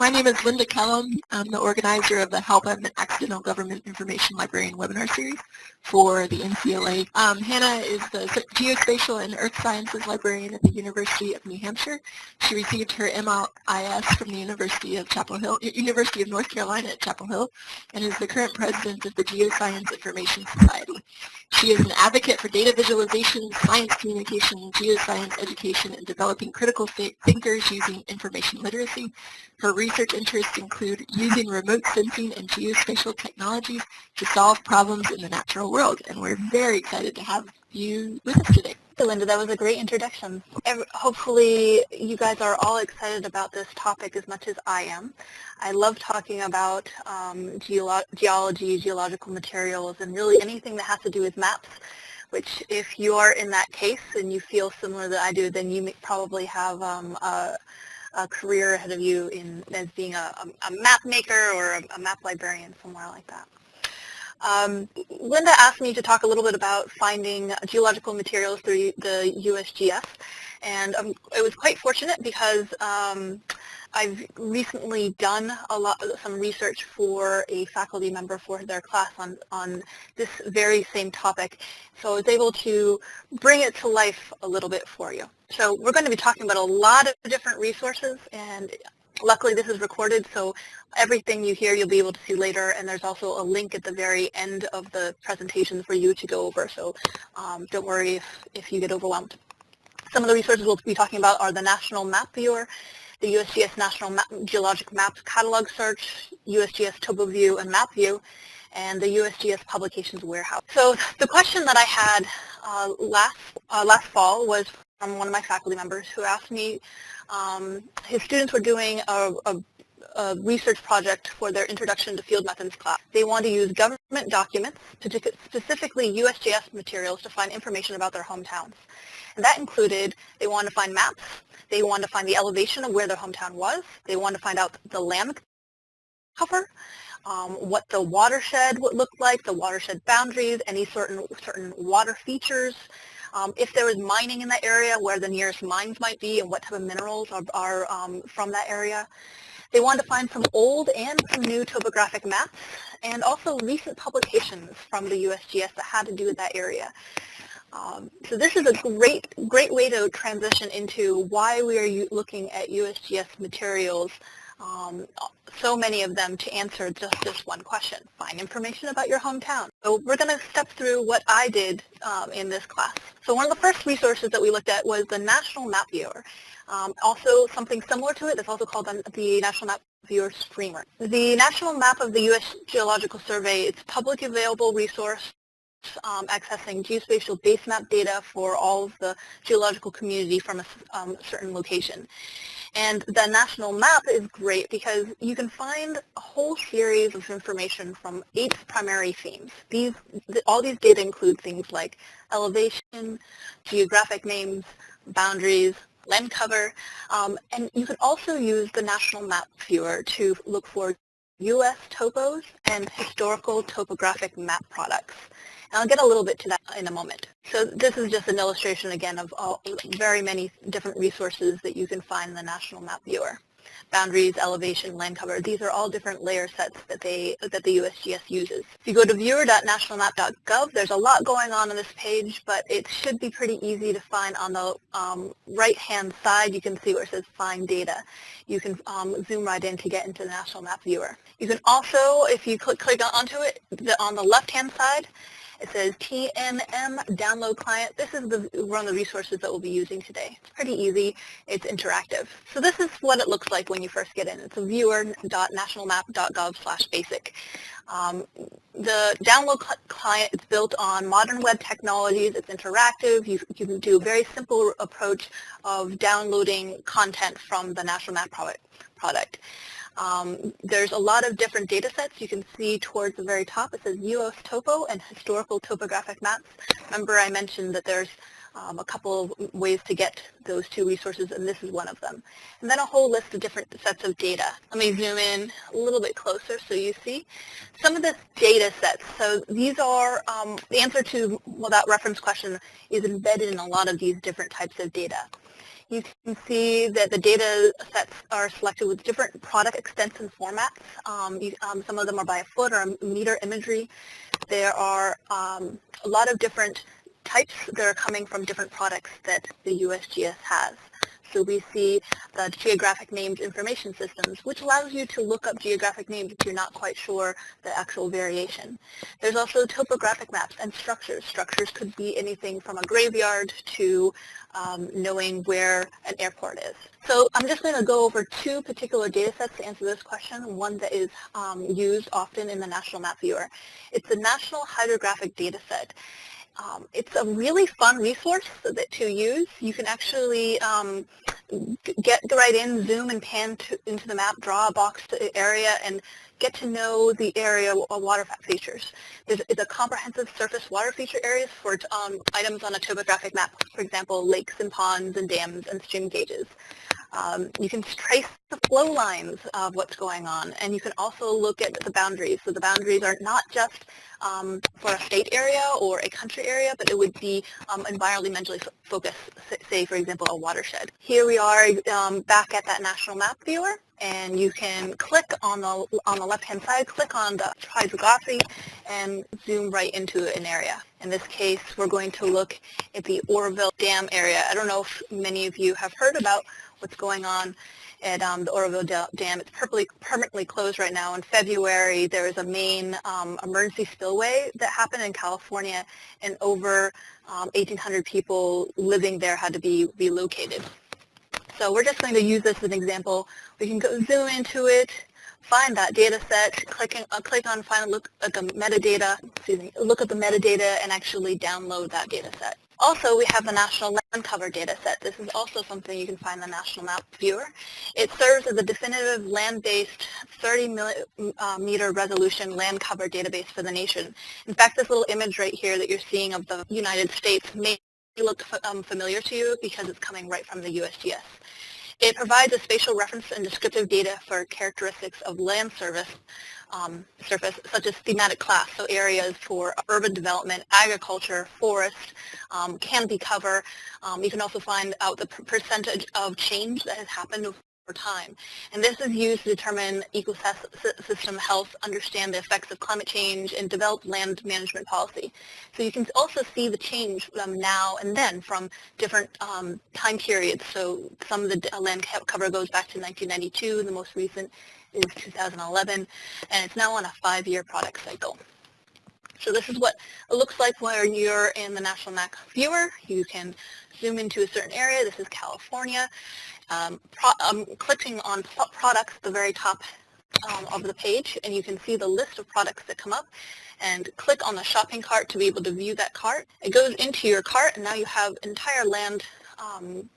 My name is Linda Kellum. I'm the organizer of the Help I'm an Accidental Government Information Librarian webinar series for the NCLA. Um, Hannah is the Geospatial and Earth Sciences Librarian at the University of New Hampshire. She received her MLIS from the University of Chapel Hill, University of North Carolina at Chapel Hill, and is the current president of the Geoscience Information Society. She is an advocate for data visualization, science communication, geoscience education, and developing critical thinkers using information literacy. Her research interests include using remote sensing and geospatial technologies to solve problems in the natural world, and we're very excited to have you with us today. Linda, that was a great introduction. Hopefully you guys are all excited about this topic as much as I am. I love talking about um, geolo geology, geological materials, and really anything that has to do with maps, which if you are in that case and you feel similar that I do, then you probably have um, a, a, career ahead of you in as being a, a map maker or a, a map librarian, somewhere like that. Um, Linda asked me to talk a little bit about finding geological materials through the USGS, and um, it was quite fortunate because um, I've recently done a lot, some research for a faculty member for their class on, on this very same topic, so I was able to bring it to life a little bit for you. So we're going to be talking about a lot of different resources, and Luckily this is recorded so everything you hear you'll be able to see later and there's also a link at the very end of the presentation for you to go over so um, don't worry if, if you get overwhelmed. Some of the resources we'll be talking about are the National Map Viewer, the USGS National Map, Geologic Maps Catalog Search, USGS TopoView and MapView, and the USGS Publications Warehouse. So the question that I had uh, last, uh, last fall was from one of my faculty members who asked me, um, his students were doing a, a, a, research project for their Introduction to Field Methods class. They wanted to use government documents, specifically USGS materials, to find information about their hometowns. And that included, they wanted to find maps, they wanted to find the elevation of where their hometown was, they wanted to find out the land cover, um, what the watershed would look like, the watershed boundaries, any certain, certain water features, um, if there is mining in that area, where the nearest mines might be and what type of minerals are, are um, from that area. They wanted to find some old and some new topographic maps and also recent publications from the USGS that had to do with that area. Um, so this is a great, great way to transition into why we are looking at USGS materials um, so many of them to answer just this one question, find information about your hometown. So we're going to step through what I did um, in this class. So one of the first resources that we looked at was the National Map Viewer. Um, also something similar to it, is also called the National Map Viewer Streamer. The National Map of the U.S. Geological Survey is a public available resource um, accessing geospatial base map data for all of the geological community from a um, certain location. And the national map is great because you can find a whole series of information from eight primary themes. These, all these data include things like elevation, geographic names, boundaries, land cover, um, and you can also use the National Map Viewer to look for U.S. topos and historical topographic map products. And I'll get a little bit to that in a moment. So this is just an illustration again of all, very many different resources that you can find in the National Map Viewer. Boundaries, elevation, land cover, these are all different layer sets that they that the USGS uses. If you go to viewer.nationalmap.gov, there's a lot going on on this page, but it should be pretty easy to find on the um, right-hand side. You can see where it says Find Data. You can um, zoom right in to get into the National Map Viewer. You can also, if you click, click onto it, the, on the left-hand side, it says TNM download client. This is the, one of the resources that we'll be using today. It's pretty easy. It's interactive. So this is what it looks like when you first get in. It's a viewer.nationalmap.gov slash basic. Um, the download cl client is built on modern web technologies. It's interactive. You, you can do a very simple approach of downloading content from the National Map product. product. Um, there's a lot of different data sets. You can see towards the very top it says US Topo and historical topographic maps. Remember I mentioned that there's um, a couple of ways to get those two resources and this is one of them. And then a whole list of different sets of data. Let me zoom in a little bit closer so you see some of the data sets. So these are, um, the answer to well, that reference question is embedded in a lot of these different types of data. You can see that the data sets are selected with different product extents and formats. Um, you, um, some of them are by a foot or a meter imagery. There are um, a lot of different types that are coming from different products that the USGS has. So we see the geographic names information systems, which allows you to look up geographic names if you're not quite sure the actual variation. There's also topographic maps and structures. Structures could be anything from a graveyard to um, knowing where an airport is. So I'm just going to go over two particular data sets to answer this question, one that is um, used often in the National Map Viewer. It's the National Hydrographic Data Set. Um, it's a really fun resource that, to use. You can actually um, get right in, zoom and pan to, into the map, draw a box area, and get to know the area of water features. There's, is a comprehensive surface water feature areas for um, items on a topographic map, for example, lakes and ponds and dams and stream gauges. Um, you can trace the flow lines of what's going on, and you can also look at the boundaries. So the boundaries are not just um, for a state area or a country area, but it would be um, environmentally focused, say, for example, a watershed. Here we are um, back at that national map viewer, and you can click on the on the left-hand side, click on the hydrography, and zoom right into an area. In this case, we're going to look at the Oroville Dam area. I don't know if many of you have heard about what's going on at um, the Oroville Dam. It's permanently closed right now. In February, there was a main um, emergency spillway that happened in California, and over um, 1,800 people living there had to be relocated. So we're just going to use this as an example. We can go zoom into it, find that data set, clicking, uh, click on find look at the metadata, excuse me, look at the metadata and actually download that data set. Also, we have the National Land Cover data set. This is also something you can find in the National Map Viewer. It serves as a definitive land-based 30 uh, meter resolution land cover database for the nation. In fact, this little image right here that you're seeing of the United States may look um, familiar to you because it's coming right from the USGS. It provides a spatial reference and descriptive data for characteristics of land service um, surface, such as thematic class, so areas for urban development, agriculture, forest, um, canopy cover. Um, you can also find out the percentage of change that has happened time. And this is used to determine ecosystem health, understand the effects of climate change, and develop land management policy. So you can also see the change um, now and then from different um, time periods. So some of the land cover goes back to 1992, the most recent is 2011, and it's now on a five-year product cycle. So this is what it looks like when you're in the National Map Viewer. You can zoom into a certain area. This is California. Um, pro I'm clicking on products at the very top um, of the page, and you can see the list of products that come up and click on the shopping cart to be able to view that cart. It goes into your cart, and now you have entire land um,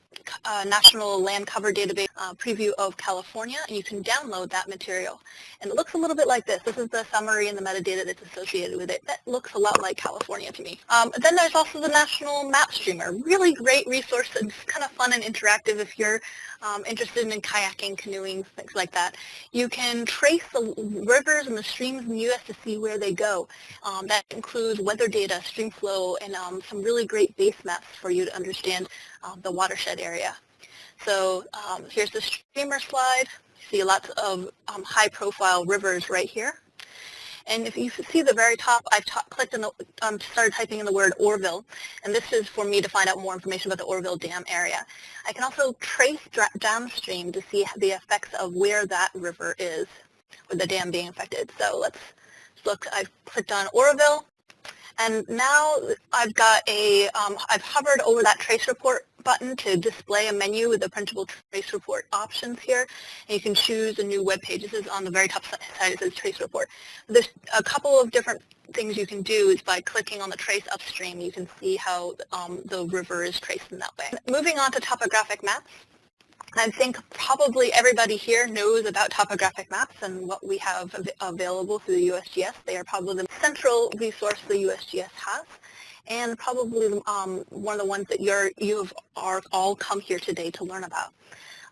uh, National Land Cover Database uh, preview of California, and you can download that material. And it looks a little bit like this. This is the summary and the metadata that's associated with it. That looks a lot like California to me. Um, then there's also the National Map Streamer. Really great resource and kind of fun and interactive if you're um, interested in kayaking, canoeing, things like that. You can trace the rivers and the streams in the U.S. to see where they go. Um, that includes weather data, stream flow, and um, some really great base maps for you to understand um, the watershed area. So um, here's the streamer slide. You see lots of um, high-profile rivers right here. And if you see the very top, I've clicked the, um, started typing in the word Oroville, and this is for me to find out more information about the Oroville Dam area. I can also trace downstream to see the effects of where that river is with the dam being affected. So let's look, I've clicked on Oroville, and now I've got a, um, I've hovered over that trace report button to display a menu with the printable trace report options here. And you can choose a new web page. This is on the very top side, it says trace report. There's a couple of different things you can do is by clicking on the trace upstream, you can see how um, the river is traced in that way. Moving on to topographic maps. I think probably everybody here knows about topographic maps and what we have av available through the USGS. They are probably the central resource the USGS has and probably um, one of the ones that you're, you've are all come here today to learn about.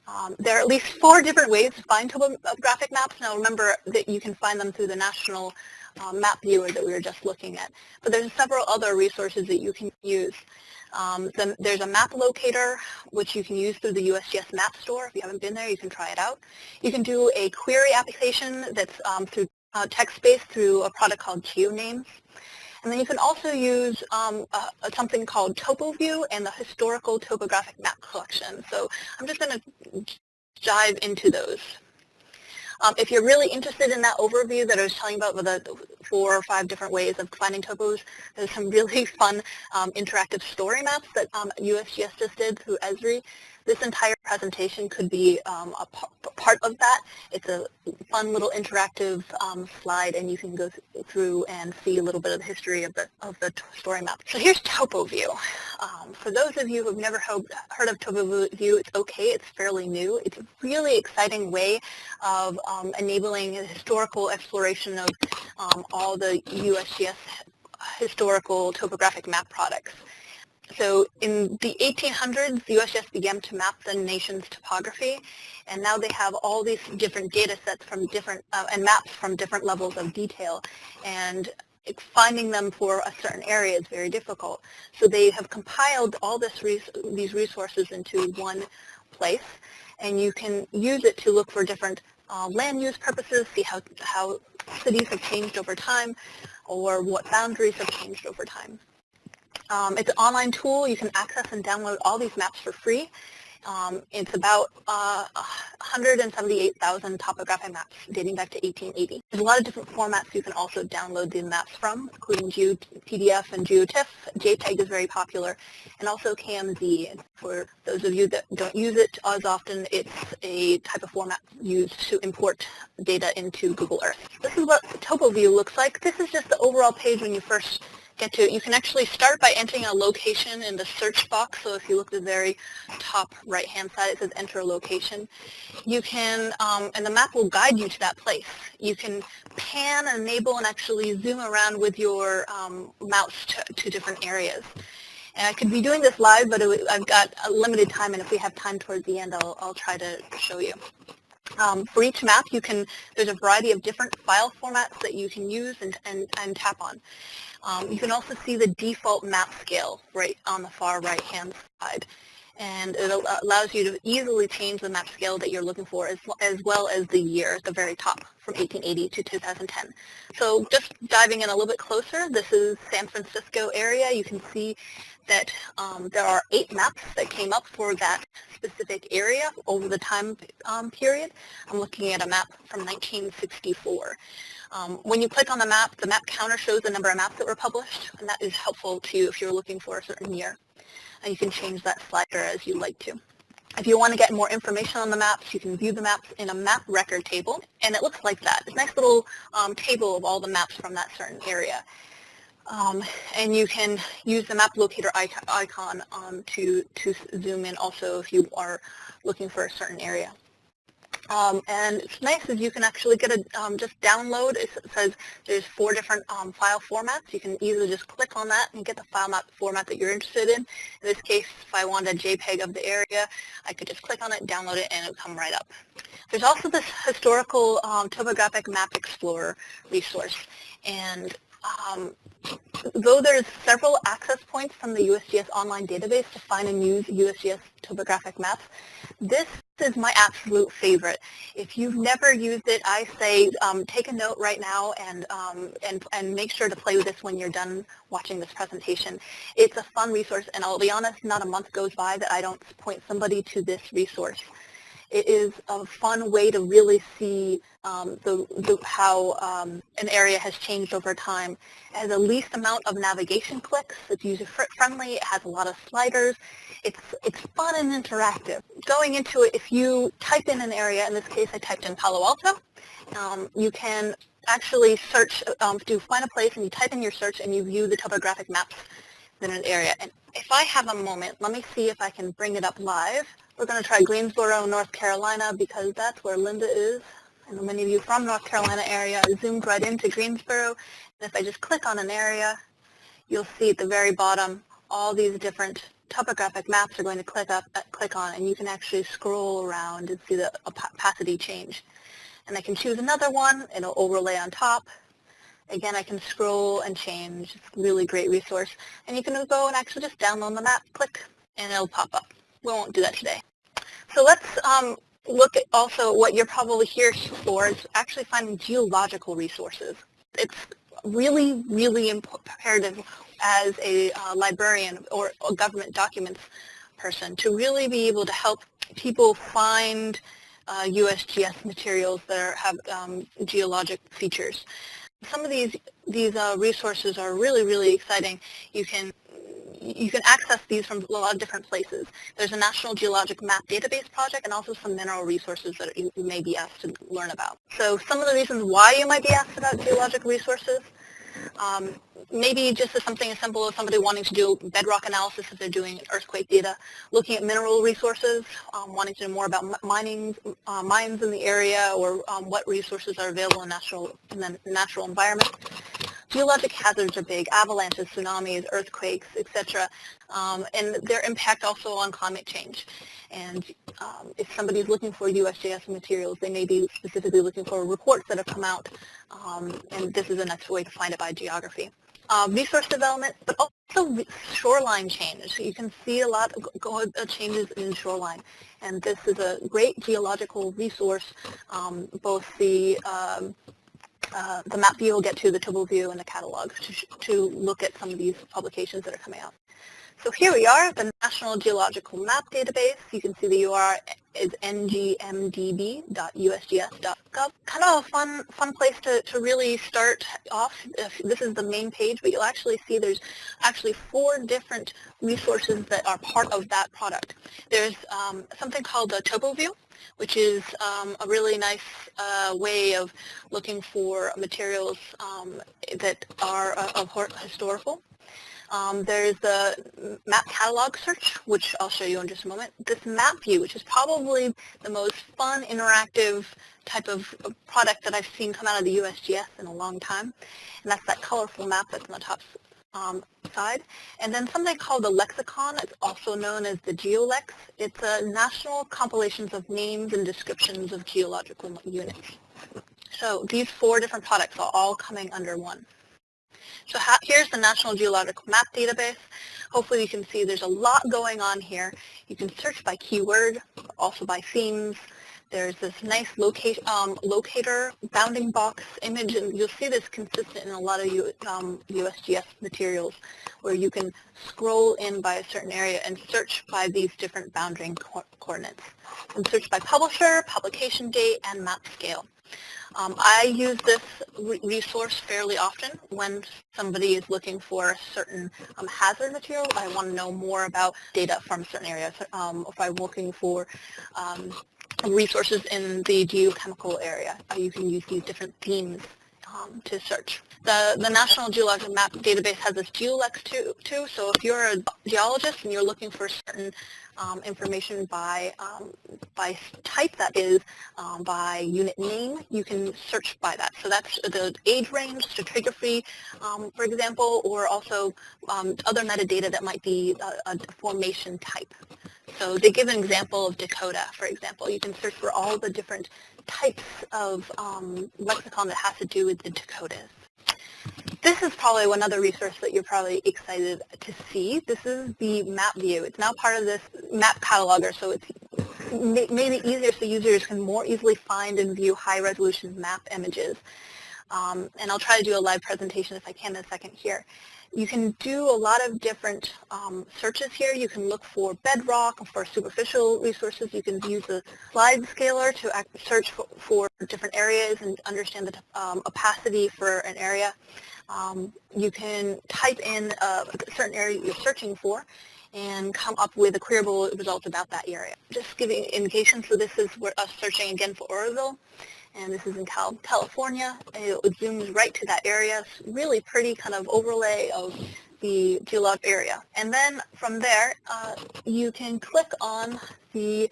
Um, there are at least four different ways to find topographic maps. Now remember that you can find them through the National um, Map Viewer that we were just looking at. But there's several other resources that you can use. Um, then there's a map locator, which you can use through the USGS Map Store. If you haven't been there, you can try it out. You can do a query application that's um, through uh, text-based through a product called GeoNames. And then you can also use um, something called TopoView and the Historical Topographic Map Collection. So I'm just going to dive into those. Um, if you're really interested in that overview that I was telling about with the four or five different ways of finding topos, there's some really fun um, interactive story maps that um, USGS just did through Esri this entire presentation could be um, a part of that. It's a fun little interactive um, slide and you can go th through and see a little bit of the history of the, of the story map. So here's TopoView. Um, for those of you who have never heard of TopoView, it's okay, it's fairly new. It's a really exciting way of um, enabling historical exploration of um, all the USGS historical topographic map products. So in the 1800s, the USGS began to map the nation's topography, and now they have all these different data sets from different, uh, and maps from different levels of detail, and finding them for a certain area is very difficult. So they have compiled all this res these resources into one place, and you can use it to look for different uh, land use purposes, see how, how cities have changed over time, or what boundaries have changed over time. Um, it's an online tool. You can access and download all these maps for free. Um, it's about uh, 178,000 topographic maps dating back to 1880. There's a lot of different formats you can also download the maps from, including PDF and GeoTIFF. JPEG is very popular, and also KMZ. For those of you that don't use it as often, it's a type of format used to import data into Google Earth. This is what TopoView looks like. This is just the overall page when you first get to it. You can actually start by entering a location in the search box. So if you look at the very top right-hand side, it says enter a location. You can, um, and the map will guide you to that place. You can pan, enable, and actually zoom around with your um, mouse to, to different areas. And I could be doing this live, but I've got a limited time, and if we have time towards the end, I'll, I'll try to show you. Um, for each map, you can, there's a variety of different file formats that you can use and, and, and tap on. Um, you can also see the default map scale right on the far right-hand side. And it allows you to easily change the map scale that you're looking for as, as well as the year at the very top from 1880 to 2010. So just diving in a little bit closer, this is San Francisco area. You can see that um, there are eight maps that came up for that specific area over the time um, period. I'm looking at a map from 1964. Um, when you click on the map, the map counter shows the number of maps that were published, and that is helpful to you if you're looking for a certain year. And you can change that slider as you like to. If you want to get more information on the maps, you can view the maps in a map record table, and it looks like that. It's a nice little um, table of all the maps from that certain area. Um, and you can use the map locator icon um, to, to zoom in also if you are looking for a certain area. Um, and it's nice is you can actually get a, um, just download, it says there's four different um, file formats. You can easily just click on that and get the file map format that you're interested in. In this case, if I wanted a JPEG of the area, I could just click on it, download it, and it would come right up. There's also this historical um, topographic map explorer resource. And um, though there's several access points from the USGS online database to find and use USGS topographic maps, this is my absolute favorite. If you've never used it, I say um, take a note right now and, um, and, and make sure to play with this when you're done watching this presentation. It's a fun resource, and I'll be honest, not a month goes by that I don't point somebody to this resource. It is a fun way to really see um, the, the, how um, an area has changed over time. It has the least amount of navigation clicks. It's user-friendly. It has a lot of sliders. It's, it's fun and interactive. Going into it, if you type in an area, in this case I typed in Palo Alto, um, you can actually search, um, do find a place and you type in your search and you view the topographic maps in an area. And if I have a moment, let me see if I can bring it up live. We're going to try Greensboro, North Carolina, because that's where Linda is. I know many of you from North Carolina area zoomed right into Greensboro. And if I just click on an area, you'll see at the very bottom all these different topographic maps are going to click up, uh, click on, and you can actually scroll around and see the opacity change. And I can choose another one, it'll overlay on top. Again, I can scroll and change. It's a really great resource. And you can go and actually just download the map, click, and it'll pop up. We won't do that today. So let's um, look at also what you're probably here for is actually finding geological resources. It's really, really imperative as a uh, librarian or a government documents person to really be able to help people find uh, USGS materials that are, have um, geologic features. Some of these these uh, resources are really, really exciting. You can you can access these from a lot of different places. There's a National Geologic Map Database project and also some mineral resources that you may be asked to learn about. So some of the reasons why you might be asked about geologic resources, um, maybe just as something as simple as somebody wanting to do bedrock analysis if they're doing earthquake data, looking at mineral resources, um, wanting to know more about mining, uh, mines in the area or um, what resources are available in, natural, in the natural environment. Geologic hazards are big, avalanches, tsunamis, earthquakes, etc., um, and their impact also on climate change. And um, if somebody is looking for USGS materials, they may be specifically looking for reports that have come out, um, and this is the next way to find it by geography. Uh, resource development, but also shoreline change. You can see a lot of changes in shoreline, and this is a great geological resource, um, both the um, uh, the map view will get to the topo view and the catalogs to, to look at some of these publications that are coming out. So here we are, at the National Geological Map Database. You can see the URL is ngmdb.usgs.gov. Kind of a fun, fun place to, to really start off. This is the main page, but you'll actually see there's actually four different resources that are part of that product. There's um, something called the Topo View, which is um, a really nice uh, way of looking for materials um, that are uh, of historical. Um, there's the map catalog search, which I'll show you in just a moment. This map view, which is probably the most fun, interactive type of product that I've seen come out of the USGS in a long time. And that's that colorful map that's on the top um, side. And then something called the lexicon. It's also known as the GeoLex. It's a national compilations of names and descriptions of geological units. So these four different products are all coming under one. So here's the National Geological Map Database. Hopefully you can see there's a lot going on here. You can search by keyword, also by themes, there's this nice um, locator bounding box image, and you'll see this consistent in a lot of U, um, USGS materials, where you can scroll in by a certain area and search by these different bounding co coordinates. And search by publisher, publication date, and map scale. Um, I use this re resource fairly often when somebody is looking for a certain um, hazard material. I want to know more about data from certain areas. Um, if I'm looking for um, resources in the geochemical area. You can use these different themes um, to search. The, the National Geologic Map Database has this GeoLex too, too, so if you're a geologist and you're looking for certain um, information by, um, by type, that is um, by unit name, you can search by that. So that's the age range, stratigraphy, um, for example, or also um, other metadata that might be a, a formation type. So they give an example of Dakota, for example. You can search for all the different types of um, lexicon that has to do with the Dakotas. This is probably one other resource that you're probably excited to see. This is the map view. It's now part of this map cataloger, so it's made it easier so users can more easily find and view high-resolution map images. Um, and I'll try to do a live presentation if I can in a second here. You can do a lot of different um, searches here. You can look for bedrock, for superficial resources. You can use the slide scaler to search for, for, different areas and understand the um, opacity for an area. Um, you can type in a certain area you're searching for and come up with a queryable result about that area. Just giving indication, so this is us searching again for Oroville and this is in Cal California. It zooms right to that area. Really pretty kind of overlay of the geologic area. And then from there, uh, you can click on the,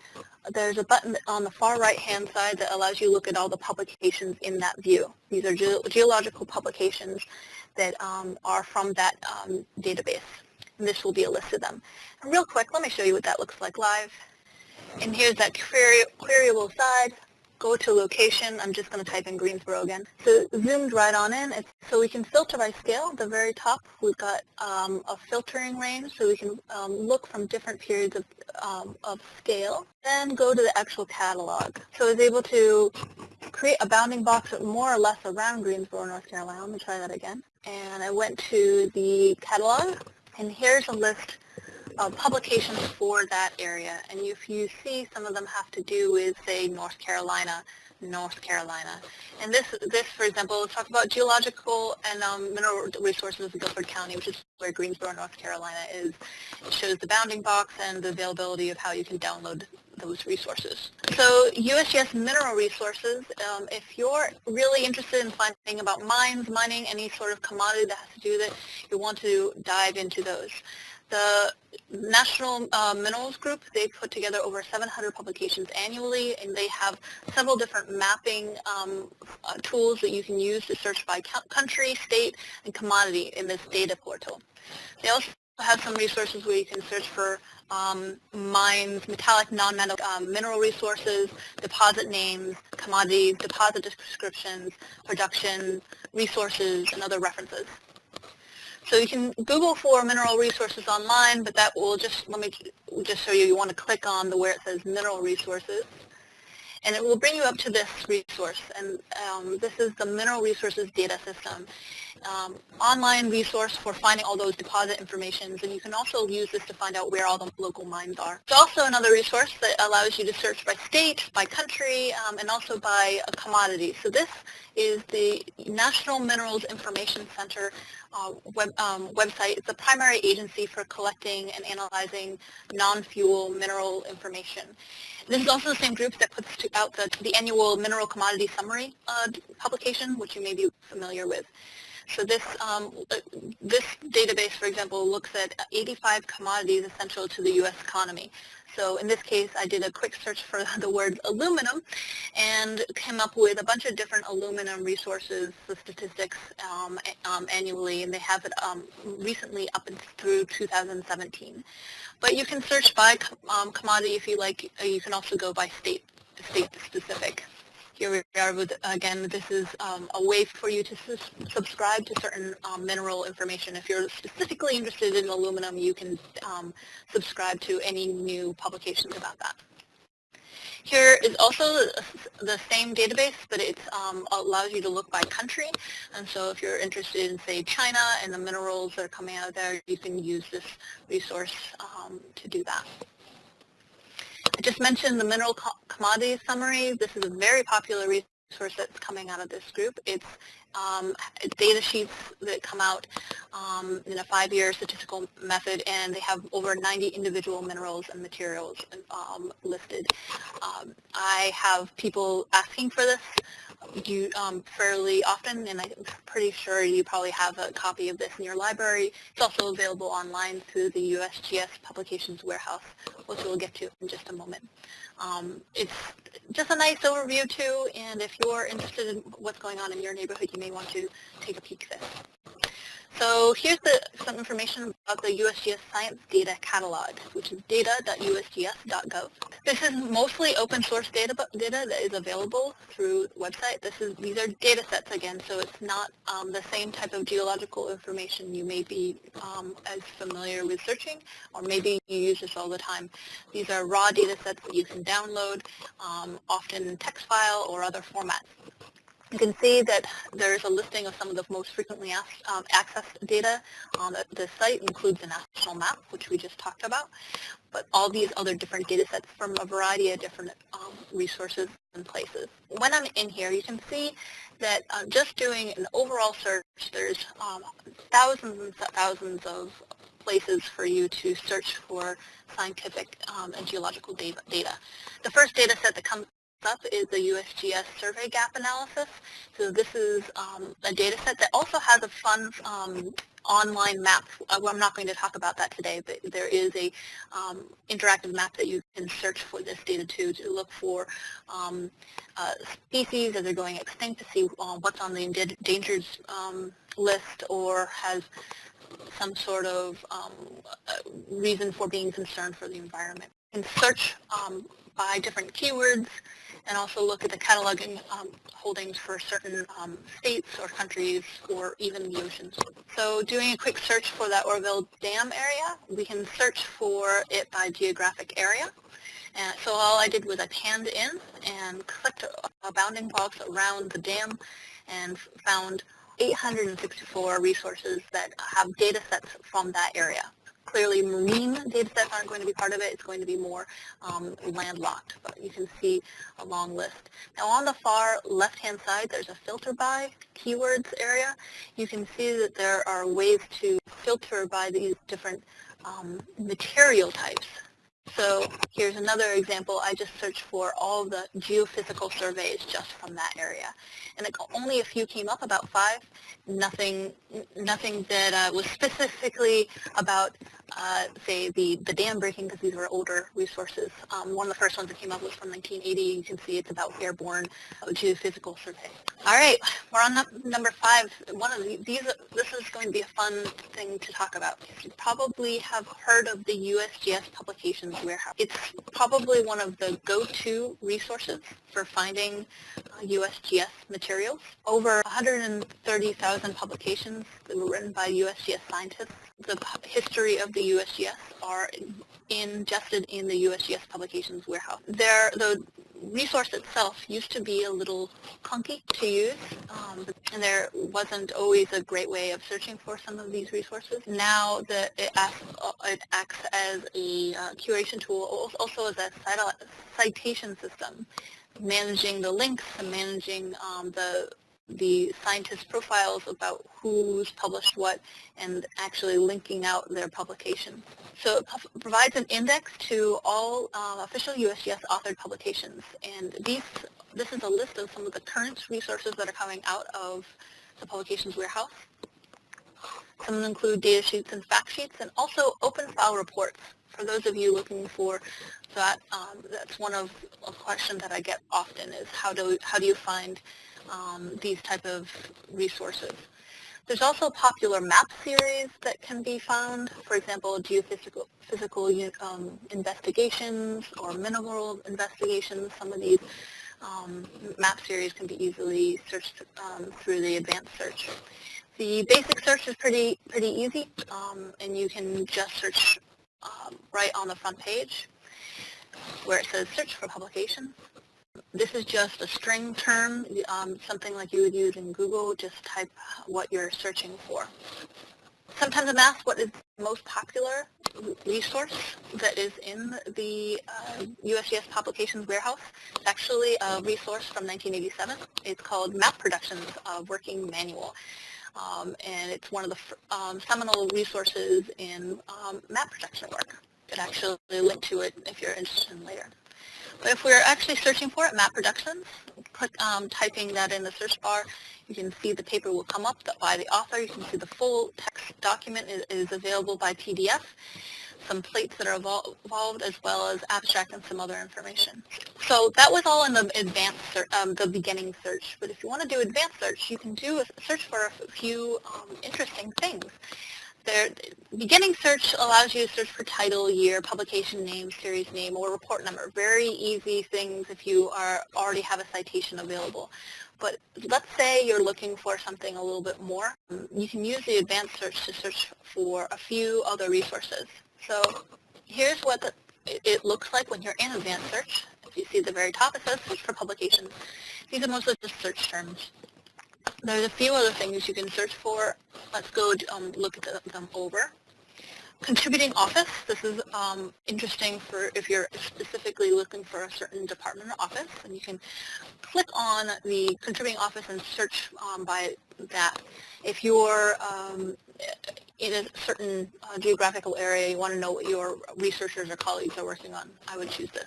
there's a button on the far right hand side that allows you to look at all the publications in that view. These are ge geological publications that um, are from that um, database. and this will be a list of them. And real quick, let me show you what that looks like live. And here's that query, queryable side. Go to location. I'm just going to type in Greensboro again. So zoomed right on in. It's, so we can filter by scale. At the very top, we've got um, a filtering range, so we can um, look from different periods of, um, of scale. Then go to the actual catalog. So I was able to create a bounding box more or less around Greensboro, North Carolina. Let me try that again. And I went to the catalog, and here's a list of publications for that area. And if you see, some of them have to do with, say, North Carolina, North Carolina. And this, this for example, let's talk about geological and um, mineral resources of Guilford County, which is where Greensboro, North Carolina is. It shows the bounding box and the availability of how you can download those resources. So USGS mineral resources, um, if you're really interested in finding about mines, mining, any sort of commodity that has to do with it, you want to dive into those. The National uh, Minerals Group, they put together over 700 publications annually, and they have several different mapping um, uh, tools that you can use to search by country, state, and commodity in this data portal. They also have some resources where you can search for um, mines, metallic, non-metal um, mineral resources, deposit names, commodities, deposit descriptions, production, resources, and other references. So you can Google for mineral resources online, but that will just, let me just show you, you want to click on the where it says mineral resources and it will bring you up to this resource. And um, this is the Mineral Resources Data System, um, online resource for finding all those deposit informations. And you can also use this to find out where all the local mines are. It's also another resource that allows you to search by state, by country, um, and also by a commodity. So this is the National Minerals Information Center uh, web, um, website. It's a primary agency for collecting and analyzing non-fuel mineral information. This is also the same group that puts out the, the annual Mineral Commodity Summary uh, publication, which you may be familiar with. So this, um, this database, for example, looks at 85 commodities essential to the U.S. economy. So in this case, I did a quick search for the word aluminum and came up with a bunch of different aluminum resources, the statistics um, um, annually, and they have it um, recently up through 2017. But you can search by um, commodity if you like. You can also go by state, state specific. Here we are with, again, this is um, a way for you to subscribe to certain um, mineral information. If you're specifically interested in aluminum, you can um, subscribe to any new publications about that. Here is also the same database, but it um, allows you to look by country. And so if you're interested in, say, China and the minerals that are coming out of there, you can use this resource um, to do that. I just mentioned the mineral co commodity summary. This is a very popular resource that's coming out of this group. It's um, data sheets that come out um, in a five-year statistical method, and they have over 90 individual minerals and materials um, listed. Um, I have people asking for this you um, fairly often, and I'm pretty sure you probably have a copy of this in your library. It's also available online through the USGS Publications Warehouse, which we'll get to in just a moment. Um, it's just a nice overview too, and if you're interested in what's going on in your neighborhood, you may want to take a peek at this. So here's the, some information about the USGS Science Data Catalog, which is data.usgs.gov. This is mostly open source data, data that is available through the website. This is, these are data sets again, so it's not um, the same type of geological information you may be um, as familiar with searching, or maybe you use this all the time. These are raw data sets that you can download, um, often in text file or other formats. You can see that there's a listing of some of the most frequently asked, um, accessed data on the, the, site, includes the national map, which we just talked about, but all these other different data sets from a variety of different um, resources and places. When I'm in here, you can see that uh, just doing an overall search, there's um, thousands and thousands of places for you to search for scientific um, and geological data. The first data set that comes up is the USGS survey gap analysis. So this is um, a data set that also has a fun um, online map. Uh, well, I'm not going to talk about that today, but there is a um, interactive map that you can search for this data to, to look for um, uh, species as they're going extinct to see uh, what's on the endangered um, list or has some sort of um, uh, reason for being concerned for the environment. And search um, by different keywords and also look at the cataloging um, holdings for certain um, states or countries or even the oceans. So doing a quick search for that Oroville Dam area, we can search for it by geographic area. And so all I did was I panned in and clicked a bounding box around the dam and found 864 resources that have data sets from that area. Clearly marine data sets aren't going to be part of it. It's going to be more um, landlocked, but you can see a long list. Now on the far left-hand side, there's a filter by keywords area. You can see that there are ways to filter by these different um, material types. So here's another example. I just searched for all the geophysical surveys just from that area. And it, only a few came up, about five. Nothing, nothing that uh, was specifically about uh, say, the, the dam breaking because these were older resources. Um, one of the first ones that came up was from 1980. You can see it's about airborne geophysical survey. All right, we're on number five. One of the, these, this is going to be a fun thing to talk about. You probably have heard of the USGS Publications Warehouse. It's probably one of the go-to resources for finding uh, USGS materials. Over 130,000 publications that were written by USGS scientists the history of the USGS are ingested in the USGS publications warehouse. There, the resource itself used to be a little clunky to use, um, and there wasn't always a great way of searching for some of these resources. Now the, it, acts, it acts as a uh, curation tool, also as a citation system, managing the links and managing um, the the scientist profiles about who's published what and actually linking out their publication. So it provides an index to all uh, official USGS authored publications and these, this is a list of some of the current resources that are coming out of the publications warehouse. Some include data sheets and fact sheets and also open file reports. For those of you looking for that, um, that's one of a question that I get often is how do, how do you find um, these type of resources. There's also a popular map series that can be found, for example, geophysical physical, um, investigations or mineral investigations. Some of these um, map series can be easily searched um, through the advanced search. The basic search is pretty, pretty easy, um, and you can just search um, right on the front page where it says search for publications. This is just a string term, um, something like you would use in Google, just type what you're searching for. Sometimes I'm asked what is the most popular resource that is in the uh, USGS Publications Warehouse. It's actually a resource from 1987. It's called Map Projections uh, Working Manual. Um, and it's one of the um, seminal resources in um, map production work. Can actually link to it if you're interested in later. But if we're actually searching for it, Map Projections, click um, typing that in the search bar, you can see the paper will come up by the author. You can see the full text document is, is available by PDF, some plates that are involved, as well as abstract and some other information. So that was all in the advanced, um, the beginning search. But if you want to do advanced search, you can do a search for a few um, interesting things. There, beginning search allows you to search for title, year, publication name, series name, or report number. Very easy things if you are already have a citation available. But let's say you're looking for something a little bit more. You can use the advanced search to search for a few other resources. So here's what the, it looks like when you're in advanced search. If you see the very top, it says search for publications. These are mostly just search terms. There's a few other things you can search for. Let's go um, look at them over. Contributing office, this is um, interesting for if you're specifically looking for a certain department or office, and you can click on the contributing office and search um, by that. If you're um, in a certain uh, geographical area, you want to know what your researchers or colleagues are working on, I would choose this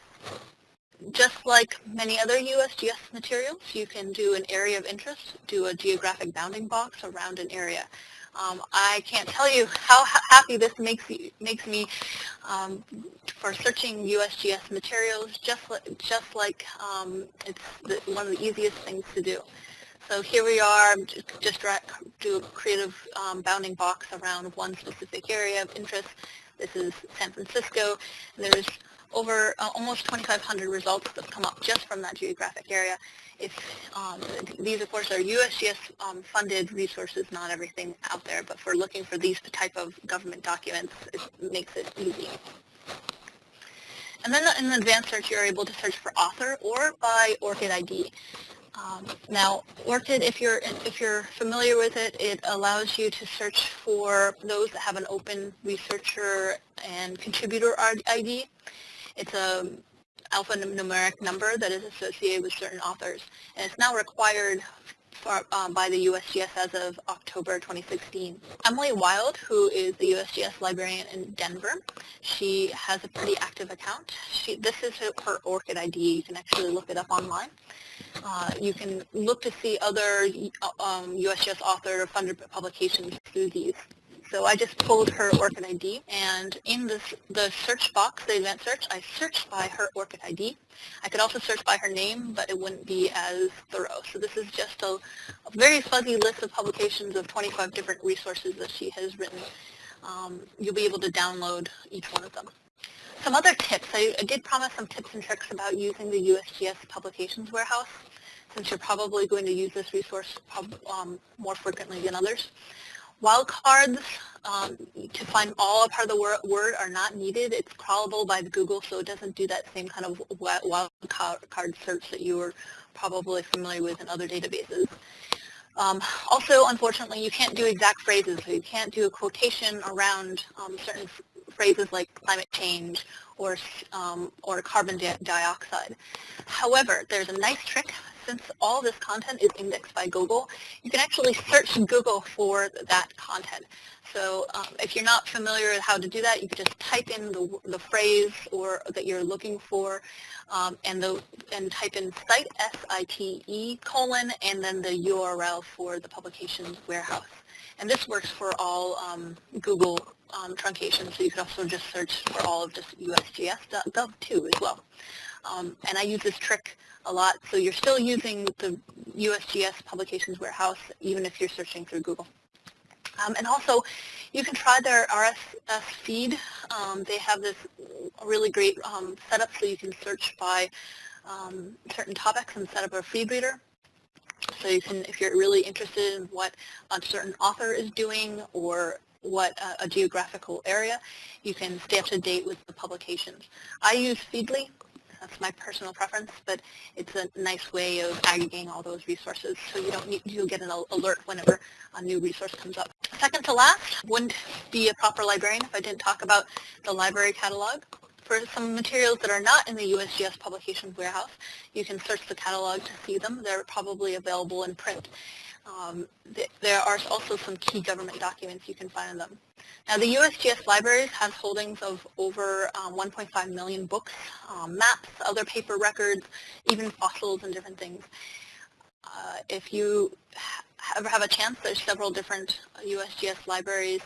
just like many other USGS materials, you can do an area of interest, do a geographic bounding box around an area. Um, I can't tell you how happy this makes, you, makes me um, for searching USGS materials, just, li just like um, it's the, one of the easiest things to do. So here we are, just, do a creative um, bounding box around one specific area of interest. This is San Francisco. There's over uh, almost 2,500 results that come up just from that geographic area. If um, these, of course, are USGS um, resources, not everything out there, but for looking for these type of government documents, it makes it easy. And then in the advanced search, you're able to search for author or by ORCID ID. Um, now, ORCID, if you're if you're familiar with it, it allows you to search for those that have an open researcher and contributor ID. It's a alphanumeric number that is associated with certain authors, and it's now required for, um, by the USGS as of October 2016. Emily Wild, who is the USGS librarian in Denver, she has a pretty active account. She, this is her, ORCID ID. You can actually look it up online. Uh, you can look to see other um, USGS author funded publications through these. So I just pulled her ORCID ID, and in this, the search box, the event search, I searched by her ORCID ID. I could also search by her name, but it wouldn't be as thorough. So this is just a, a very fuzzy list of publications of 25 different resources that she has written. Um, you'll be able to download each one of them. Some other tips. I, I did promise some tips and tricks about using the USGS Publications Warehouse, since you're probably going to use this resource um, more frequently than others. Wildcards um, to find all a part of the word are not needed. It's crawlable by Google, so it doesn't do that same kind of wildcard search that you were probably familiar with in other databases. Um, also, unfortunately, you can't do exact phrases. So you can't do a quotation around um, certain phrases like climate change or, um, or carbon di dioxide. However, there's a nice trick since all this content is indexed by Google, you can actually search Google for that content. So um, if you're not familiar with how to do that, you can just type in the, the phrase or that you're looking for um, and, the, and type in site, S-I-T-E, colon, and then the URL for the publications warehouse. And this works for all um, Google um, truncations, so you could also just search for all of just USGS.gov too as well. Um, and I use this trick a lot. So you're still using the USGS Publications Warehouse even if you're searching through Google. Um, and also, you can try their RSS feed. Um, they have this really great um, setup so you can search by um, certain topics and set up a feed reader. So you can, if you're really interested in what a certain author is doing or what a, a geographical area, you can stay up to date with the publications. I use Feedly that's my personal preference, but it's a nice way of aggregating all those resources so you don't need to get an alert whenever a new resource comes up. Second to last, wouldn't be a proper librarian if I didn't talk about the library catalog. For some materials that are not in the USGS Publications Warehouse, you can search the catalog to see them. They're probably available in print. Um, th there are also some key government documents you can find in them. Now the USGS Libraries has holdings of over um, 1.5 million books, um, maps, other paper records, even fossils and different things. Uh, if you ever have a chance, there's several different USGS libraries.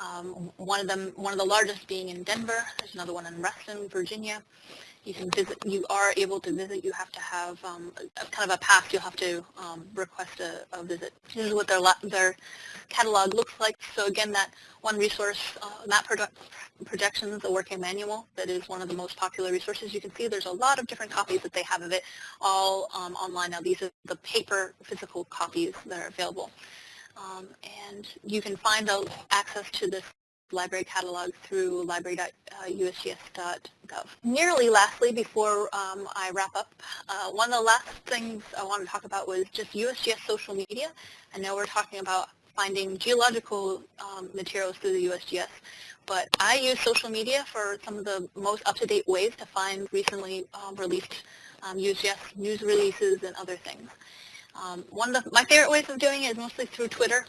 Um, one of them, one of the largest being in Denver. There's another one in Reston, Virginia you can visit, you are able to visit, you have to have um, a, kind of a pass, you'll have to um, request a, a, visit. This is what their, their catalog looks like. So again, that one resource, uh, map projections, the working manual, that is one of the most popular resources. You can see there's a lot of different copies that they have of it all um, online. Now these are the paper physical copies that are available. Um, and you can find out access to this library catalog through library.usgs.gov. Nearly lastly, before um, I wrap up, uh, one of the last things I want to talk about was just USGS social media. I know we're talking about finding geological um, materials through the USGS, but I use social media for some of the most up-to-date ways to find recently um, released um, USGS news releases and other things. Um, one of the, my favorite ways of doing it is mostly through Twitter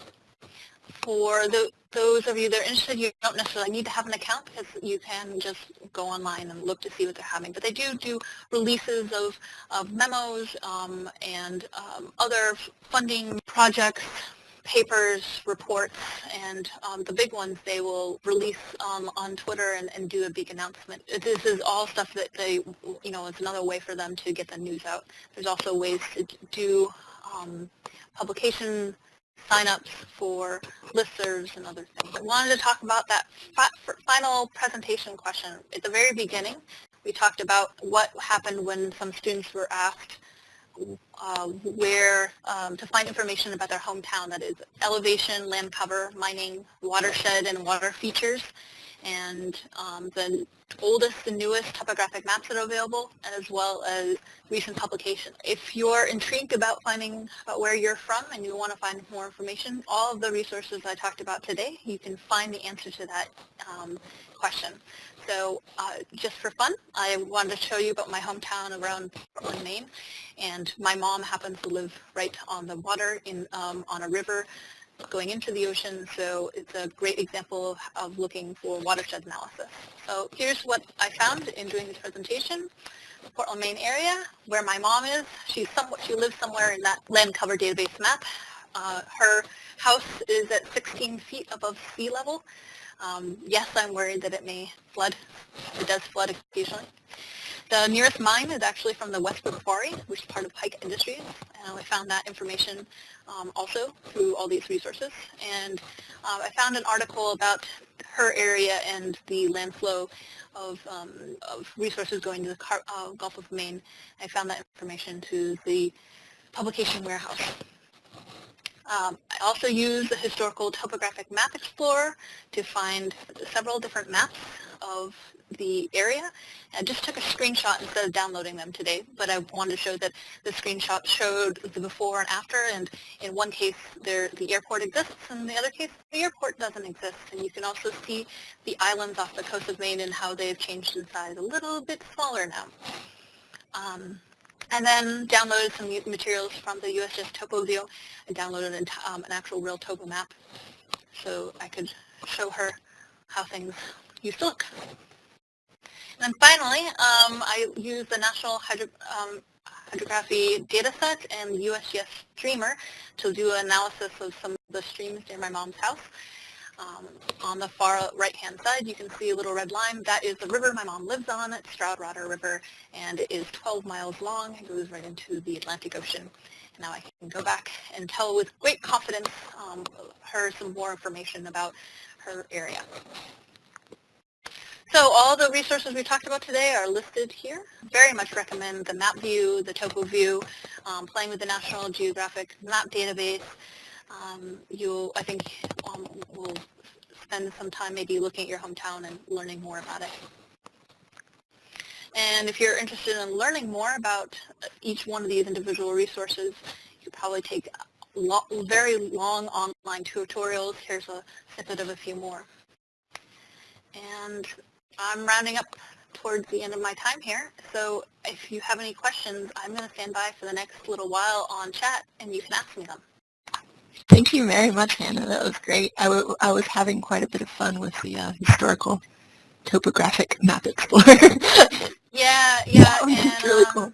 for the, those of you that are interested, you don't necessarily need to have an account because you can just go online and look to see what they're having. But they do do releases of, of memos um, and um, other funding projects, papers, reports, and um, the big ones they will release um, on Twitter and, and, do a big announcement. This is all stuff that they, you know, it's another way for them to get the news out. There's also ways to do um, publication signups for listservs and other things. I wanted to talk about that fi final presentation question. At the very beginning, we talked about what happened when some students were asked uh, where um, to find information about their hometown, that is elevation, land cover, mining, watershed, and water features, and um, the oldest and newest topographic maps that are available, as well as recent publications. If you're intrigued about finding about where you're from and you want to find more information, all of the resources I talked about today, you can find the answer to that um, question. So uh, just for fun, I wanted to show you about my hometown around Portland, Maine. And my mom happens to live right on the water in um, on a river going into the ocean. So it's a great example of, looking for watershed analysis. So here's what I found in doing this presentation. The Portland, Maine area, where my mom is. She's somewhat, she lives somewhere in that land cover database map. Uh, her house is at 16 feet above sea level. Um, yes, I'm worried that it may flood. It does flood occasionally. The nearest mine is actually from the Westbrook Quarry, which is part of Pike Industries. And I found that information um, also through all these resources. And uh, I found an article about her area and the land flow of, um, of resources going to the Car uh, Gulf of Maine. I found that information to the publication warehouse. Um, I also use the Historical Topographic Map Explorer to find several different maps of the area. I just took a screenshot instead of downloading them today, but I wanted to show that the screenshot showed the before and after, and in one case there, the airport exists, and in the other case the airport doesn't exist. And you can also see the islands off the coast of Maine and how they've changed in size a little bit smaller now. Um, and then downloaded some materials from the USGS TopoView and downloaded an, um, an actual real topo map so I could show her how things used to look. And finally, um, I use the National Hydro, um, Hydrography dataset and USGS Streamer to do an analysis of some of the streams near my mom's house. Um, on the far right-hand side, you can see a little red line. That is the river my mom lives on. It's Stroudwater River, and it is 12 miles long. It goes right into the Atlantic Ocean. And now I can go back and tell with great confidence um, her some more information about her area. So all the resources we talked about today are listed here. Very much recommend the map view, the topo view, um, playing with the National Geologic Map Database, um, you'll, I think, um, will spend some time maybe looking at your hometown and learning more about it. And if you're interested in learning more about each one of these individual resources, you could probably take lo very long online tutorials. Here's a snippet of a few more. And I'm rounding up towards the end of my time here. So if you have any questions, I'm going to stand by for the next little while on chat and you can ask me them. Thank you very much, Hannah. That was great. I, was having quite a bit of fun with the uh, historical topographic map explorer. yeah, yeah. and, really um, cool.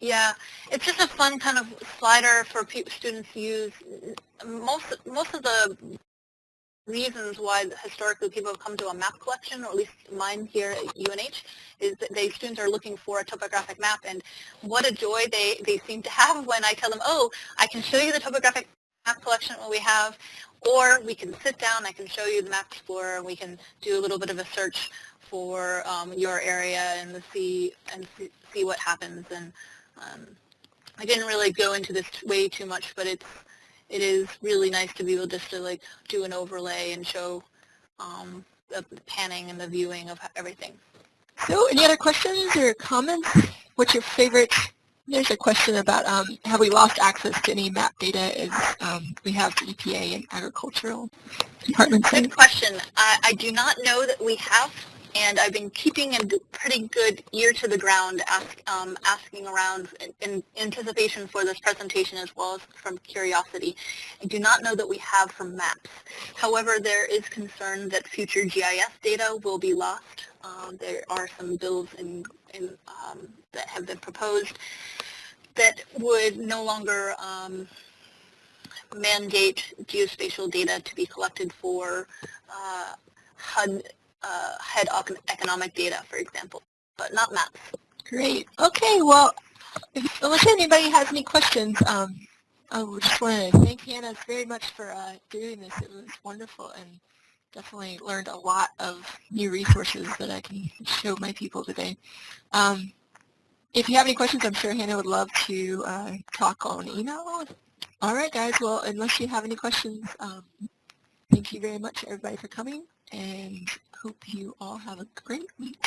Yeah, it's just a fun kind of slider for students to use. Most most of the reasons why historically people have come to a map collection, or at least mine here at UNH, is that they students are looking for a topographic map, and what a joy they, they seem to have when I tell them, oh, I can show you the topographic map collection what we have, or we can sit down, I can show you the Map Explorer, and we can do a little bit of a search for um, your area and see and see what happens. And um, I didn't really go into this way too much, but it's it is really nice to be able just to like do an overlay and show um, the panning and the viewing of everything. So any other questions or comments? What's your favorite? There's a question about um, have we lost access to any map data as um, we have the EPA and agricultural departments? Good question. I, I do not know that we have and I've been keeping a pretty good ear to the ground, ask, um, asking around in, in, anticipation for this presentation as well as from curiosity. I do not know that we have from maps. However, there is concern that future GIS data will be lost. Um, there are some bills in, in, um, that have been proposed that would no longer um, mandate geospatial data to be collected for uh, HUD uh, head economic data, for example, but not maps. Great. Okay, well, Unless anybody has any questions, um, I just want to thank Hannah very much for uh, doing this. It was wonderful and definitely learned a lot of new resources that I can show my people today. Um, if you have any questions, I'm sure Hannah would love to uh, talk on email. All right, guys. Well, unless you have any questions, um, thank you very much, everybody, for coming, and hope you all have a great week.